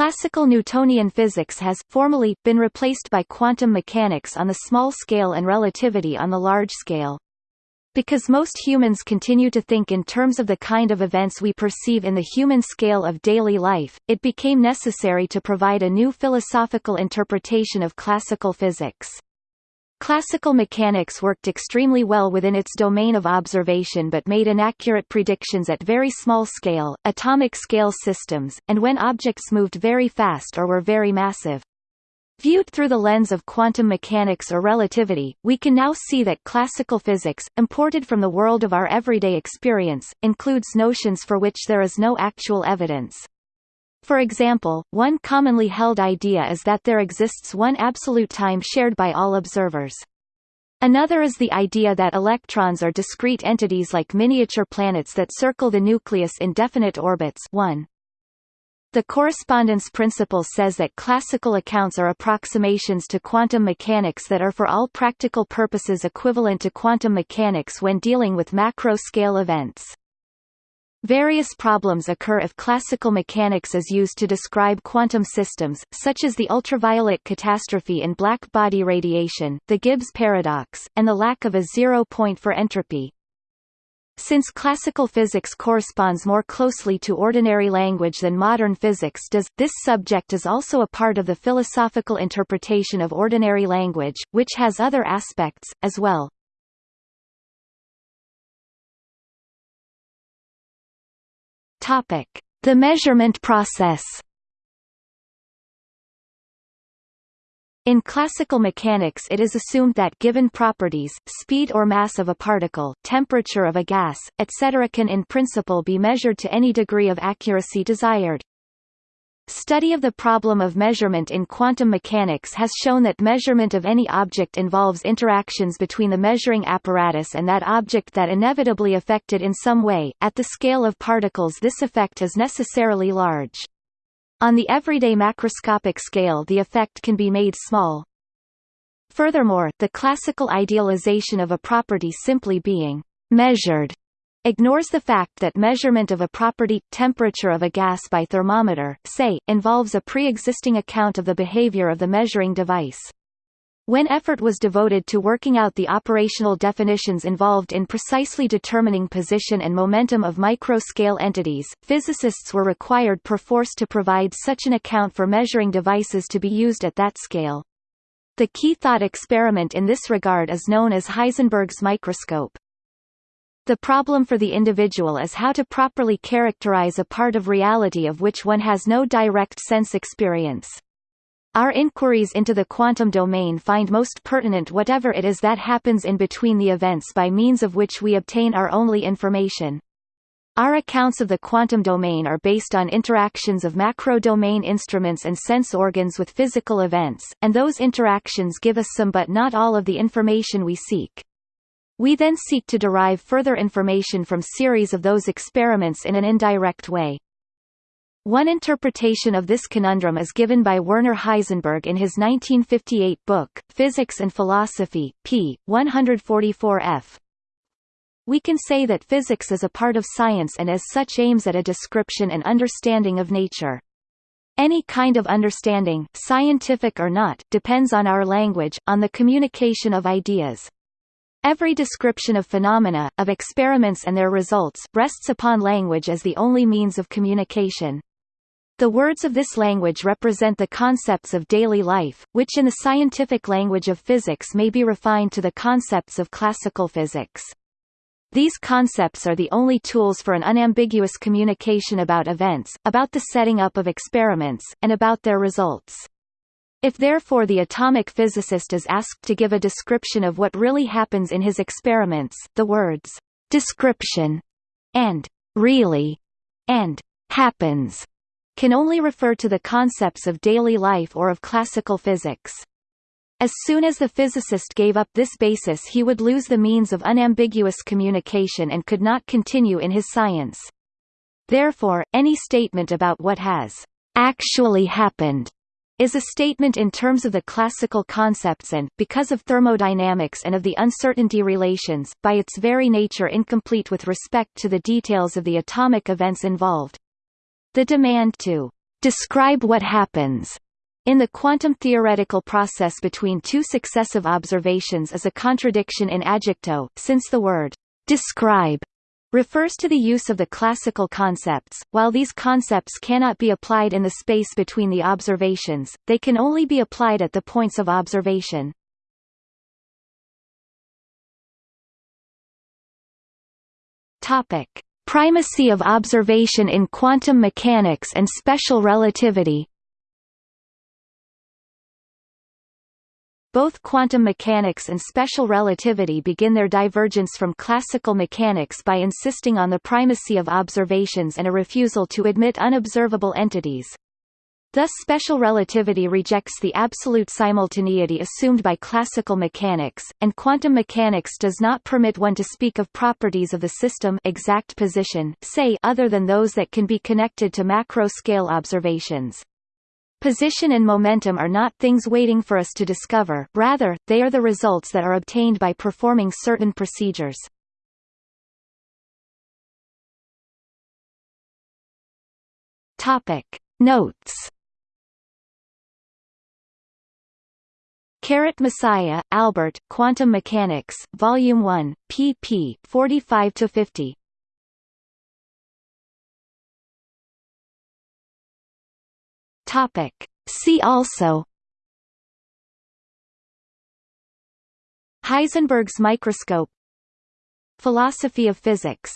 Classical Newtonian physics has, formally, been replaced by quantum mechanics on the small scale and relativity on the large scale. Because most humans continue to think in terms of the kind of events we perceive in the human scale of daily life, it became necessary to provide a new philosophical interpretation of classical physics. Classical mechanics worked extremely well within its domain of observation but made inaccurate predictions at very small scale, atomic scale systems, and when objects moved very fast or were very massive. Viewed through the lens of quantum mechanics or relativity, we can now see that classical physics, imported from the world of our everyday experience, includes notions for which there is no actual evidence. For example, one commonly held idea is that there exists one absolute time shared by all observers. Another is the idea that electrons are discrete entities like miniature planets that circle the nucleus in definite orbits 1. The correspondence principle says that classical accounts are approximations to quantum mechanics that are for all practical purposes equivalent to quantum mechanics when dealing with macro-scale events. Various problems occur if classical mechanics is used to describe quantum systems, such as the ultraviolet catastrophe in black body radiation, the Gibbs paradox, and the lack of a zero point for entropy. Since classical physics corresponds more closely to ordinary language than modern physics does, this subject is also a part of the philosophical interpretation of ordinary language, which has other aspects, as well. Topic: The measurement process. In classical mechanics it is assumed that given properties, speed or mass of a particle, temperature of a gas, etc. can in principle be measured to any degree of accuracy desired. Study of the problem of measurement in quantum mechanics has shown that measurement of any object involves interactions between the measuring apparatus and that object that inevitably affected in some way. At the scale of particles this effect is necessarily large. On the everyday macroscopic scale the effect can be made small. Furthermore, the classical idealization of a property simply being measured ignores the fact that measurement of a property, temperature of a gas by thermometer, say, involves a pre-existing account of the behavior of the measuring device. When effort was devoted to working out the operational definitions involved in precisely determining position and momentum of micro-scale entities, physicists were required perforce to provide such an account for measuring devices to be used at that scale. The key thought experiment in this regard is known as Heisenberg's microscope. The problem for the individual is how to properly characterize a part of reality of which one has no direct sense experience. Our inquiries into the quantum domain find most pertinent whatever it is that happens in between the events by means of which we obtain our only information. Our accounts of the quantum domain are based on interactions of macro-domain instruments and sense organs with physical events, and those interactions give us some but not all of the information we seek. We then seek to derive further information from series of those experiments in an indirect way. One interpretation of this conundrum is given by Werner Heisenberg in his 1958 book, Physics and Philosophy, p. 144f. We can say that physics is a part of science and as such aims at a description and understanding of nature. Any kind of understanding, scientific or not, depends on our language, on the communication of ideas. Every description of phenomena, of experiments and their results, rests upon language as the only means of communication. The words of this language represent the concepts of daily life, which in the scientific language of physics may be refined to the concepts of classical physics. These concepts are the only tools for an unambiguous communication about events, about the setting up of experiments, and about their results. If therefore the atomic physicist is asked to give a description of what really happens in his experiments, the words, description, and really, and happens, can only refer to the concepts of daily life or of classical physics. As soon as the physicist gave up this basis he would lose the means of unambiguous communication and could not continue in his science. Therefore, any statement about what has actually happened is a statement in terms of the classical concepts and, because of thermodynamics and of the uncertainty relations, by its very nature incomplete with respect to the details of the atomic events involved. The demand to describe what happens in the quantum theoretical process between two successive observations is a contradiction in adjecto, since the word describe refers to the use of the classical concepts. While these concepts cannot be applied in the space between the observations, they can only be applied at the points of observation. Topic: Primacy of observation in quantum mechanics and special relativity. Both quantum mechanics and special relativity begin their divergence from classical mechanics by insisting on the primacy of observations and a refusal to admit unobservable entities. Thus special relativity rejects the absolute simultaneity assumed by classical mechanics, and quantum mechanics does not permit one to speak of properties of the system exact position say other than those that can be connected to macro-scale observations. Position and momentum are not things waiting for us to discover, rather, they are the results that are obtained by performing certain procedures. Topic. Notes Carrot Messiah, Albert, Quantum Mechanics, Volume 1, pp. 45–50 Topic. See also Heisenberg's microscope Philosophy of physics